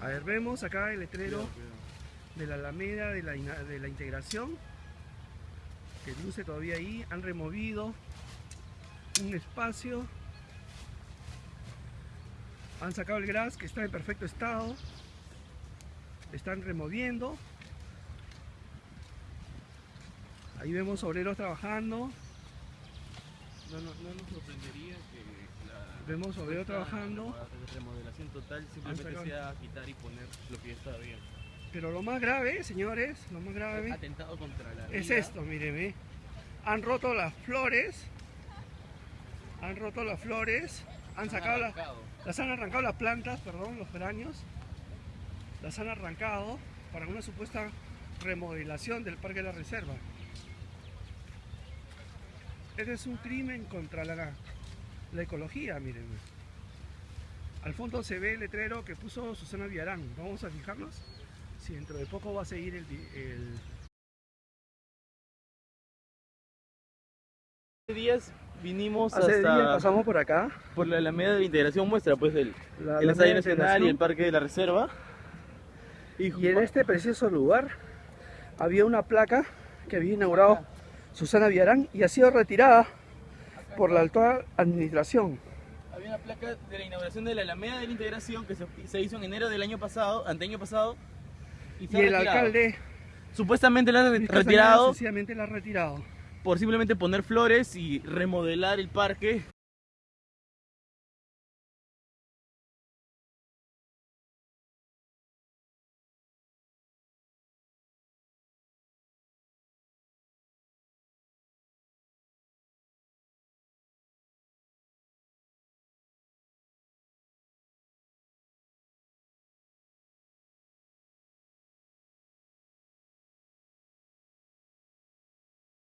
A ver, vemos acá el letrero de la Alameda de la, de la integración que luce todavía ahí. Han removido un espacio. Han sacado el gras que está en perfecto estado. Están removiendo. Ahí vemos obreros trabajando. No, no, no nos sorprendería que Vemos obreros trabajando. la remodelación total simplemente sacado- sea quitar y poner lo que ya estaba bien. Pero lo más grave, señores, lo más grave Atentado contra la es vida. esto, mírenme. Han roto las flores. Han roto las flores. Han sacado las, las han arrancado las plantas, perdón, los geranios. Las han arrancado para una supuesta remodelación del Parque de la Reserva. Este es un crimen contra la, la ecología, mírenme. Al fondo se ve el letrero que puso Susana Villarán. Vamos a fijarnos si dentro de poco va a seguir el, el, Hace días vinimos Hace hasta días pasamos por acá. por la Alameda de la Integración muestra pues el, la- el Estadio Nacional y el Parque de la Reserva. y en este preciso lugar había una placa que había inaugurado Susana Villarán y ha sido retirada por la actual administración. Había una placa de la inauguración de la Alameda de la Integración que se, se hizo en enero del año pasado, anteaño pasado. se Y ha el retirado. alcalde Supuestamente la Castañeda retirado sencillamente la ha retirado. por simplemente poner flores y remodelar el parque